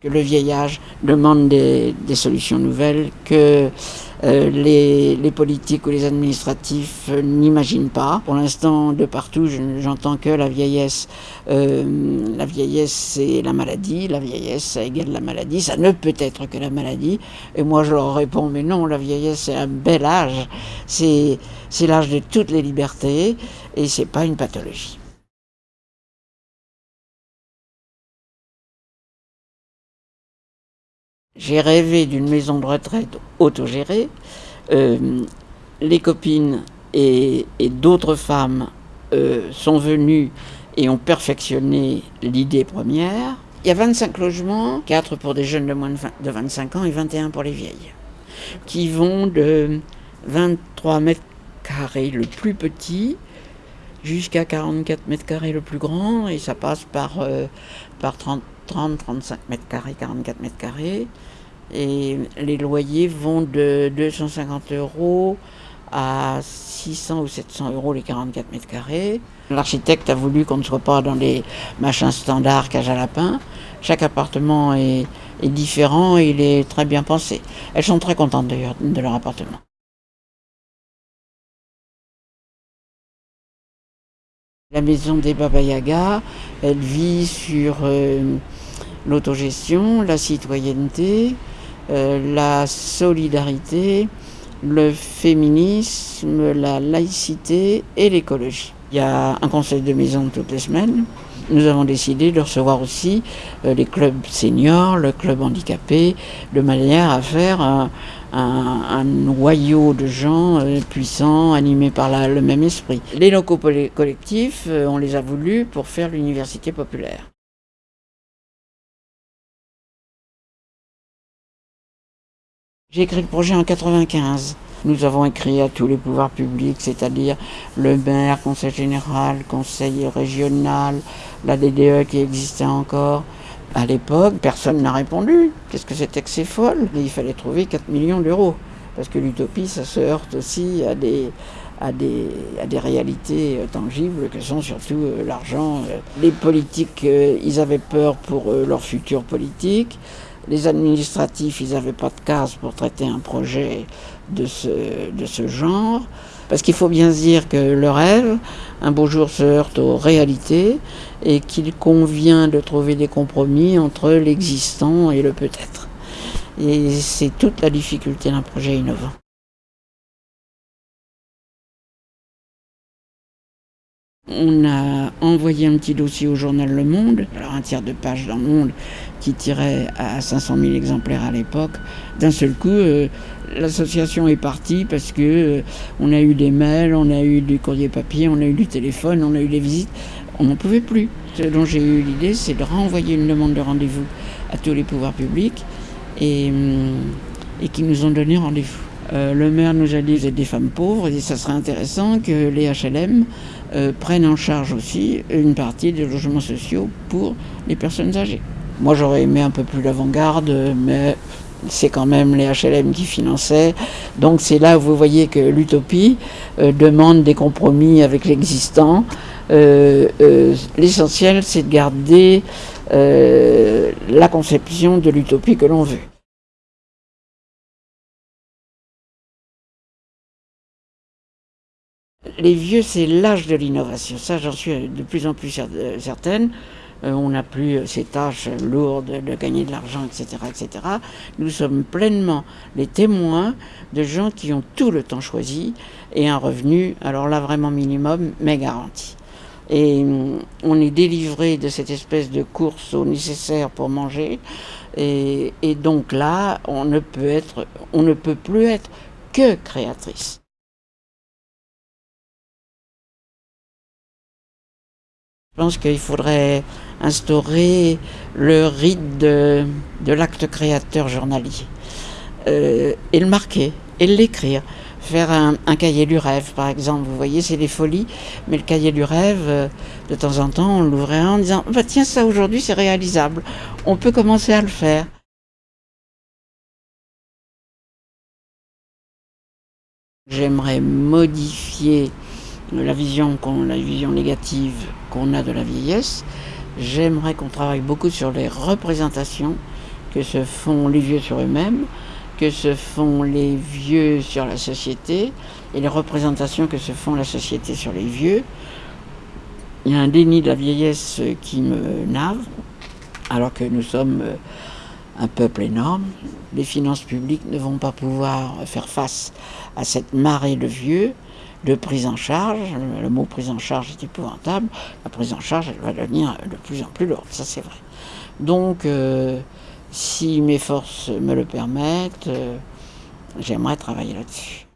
que le vieillage demande des, solutions nouvelles, que euh, les, les, politiques ou les administratifs euh, n'imaginent pas. Pour l'instant, de partout, j'entends que la vieillesse, euh, la vieillesse c'est la maladie, la vieillesse ça égale la maladie, ça ne peut être que la maladie. Et moi je leur réponds, mais non, la vieillesse c'est un bel âge, c'est l'âge de toutes les libertés et c'est pas une pathologie. J'ai rêvé d'une maison de retraite autogérée. Euh, les copines et, d'autres femmes euh, sont venues et ont perfectionné l'idée première. Il y a 25 logements, 4 pour des jeunes de moins de 25 ans et 21 pour les vieilles, qui vont de 23 mètres carrés le plus petit jusqu'à 44 mètres carrés le plus grand, et ça passe par, euh, par 30, 30, 35 mètres carrés, 44 mètres carrés. Et les loyers vont de 250 euros à 600 ou 700 euros les 44 mètres carrés. L'architecte a voulu qu'on ne soit pas dans les machins standards cage à lapin. Chaque appartement est, différent et il est très bien pensé. Elles sont très contentes d'ailleurs de leur appartement. La maison des Baba Yaga, elle vit sur euh, l'autogestion, la citoyenneté, euh, la solidarité, le féminisme, la laïcité et l'écologie. Il y a un conseil de maison toutes les semaines. Nous avons décidé de recevoir aussi euh, les clubs seniors, le club handicapé, de manière à faire un, noyau de gens euh, puissants, animés par le même esprit. Les locaux collectifs, on les a voulus pour faire l'université populaire. J'ai écrit le projet en 95. Nous avons écrit à tous les pouvoirs publics, c'est-à-dire le maire, conseil général, conseil régional, la DDE qui existait encore. À l'époque, personne n'a répondu. Qu'est-ce que c'était que ces folles? Il fallait trouver 4 millions d'euros. Parce que l'utopie, ça se heurte aussi à des, à des, à des réalités tangibles que sont surtout euh, l'argent. Les politiques, euh, ils avaient peur pour euh, leur futur politique. Les administratifs, ils n'avaient pas de case pour traiter un projet de ce, de ce genre. Parce qu'il faut bien se dire que le rêve, un beau jour, se heurte aux réalités et qu'il convient de trouver des compromis entre l'existant et le peut-être. Et c'est toute la difficulté d'un projet innovant. On a envoyé un petit dossier au journal Le Monde, alors un tiers de page dans Le Monde qui tirait à 500 000 exemplaires à l'époque. D'un seul coup, euh, l'association est partie parce que euh, on a eu des mails, on a eu du courrier papier, on a eu du téléphone, on a eu des visites. On n'en pouvait plus. Ce dont j'ai eu l'idée, c'est de renvoyer une demande de rendez-vous à tous les pouvoirs publics et, hum, et qui nous ont donné rendez-vous. Euh, le maire nous a dit vous êtes des femmes pauvres et ça serait intéressant que les HLM euh, prennent en charge aussi une partie des logements sociaux pour les personnes âgées. Moi j'aurais aimé un peu plus d'avant-garde, mais c'est quand même les HLM qui finançaient. Donc c'est là où vous voyez que l'utopie euh, demande des compromis avec l'existant. L'essentiel c'est de garder la conception de l'utopie que l'on veut. Les vieux, c'est l'âge de l'innovation. Ça, j'en suis de plus en plus euh, certaine. Euh, on n'a plus ces tâches lourdes de gagner de l'argent, etc., etc. Nous sommes pleinement les témoins de gens qui ont tout le temps choisi et un revenu, alors là vraiment minimum, mais garanti. Et mm, on est délivré de cette espèce de course au nécessaire pour manger. Et, donc là, on ne peut être, on ne peut plus être que créatrice. Je pense qu'il faudrait instaurer le rite de, l'acte créateur journalier. Euh, et le marquer, et l'écrire. Faire un, cahier du rêve, par exemple. Vous voyez, c'est des folies, mais le cahier du rêve, euh, de temps en temps, on l'ouvrait en disant bah, Tiens, ça aujourd'hui, c'est réalisable. On peut commencer à le faire. J'aimerais modifier la vision, la vision négative qu'on a de la vieillesse. J'aimerais qu'on travaille beaucoup sur les représentations que se font les vieux sur eux-mêmes, que se font les vieux sur la société et les représentations que se font la société sur les vieux. Il y a un déni de la vieillesse qui me nave, alors que nous sommes euh, un peuple énorme. Les finances publiques ne vont pas pouvoir faire face à cette marée de vieux, de prise en charge. Le mot prise en charge est épouvantable. La prise en charge, elle va devenir de plus en plus lourde, ça c'est vrai. Donc, euh, si mes forces me le permettent, euh, j'aimerais travailler là-dessus.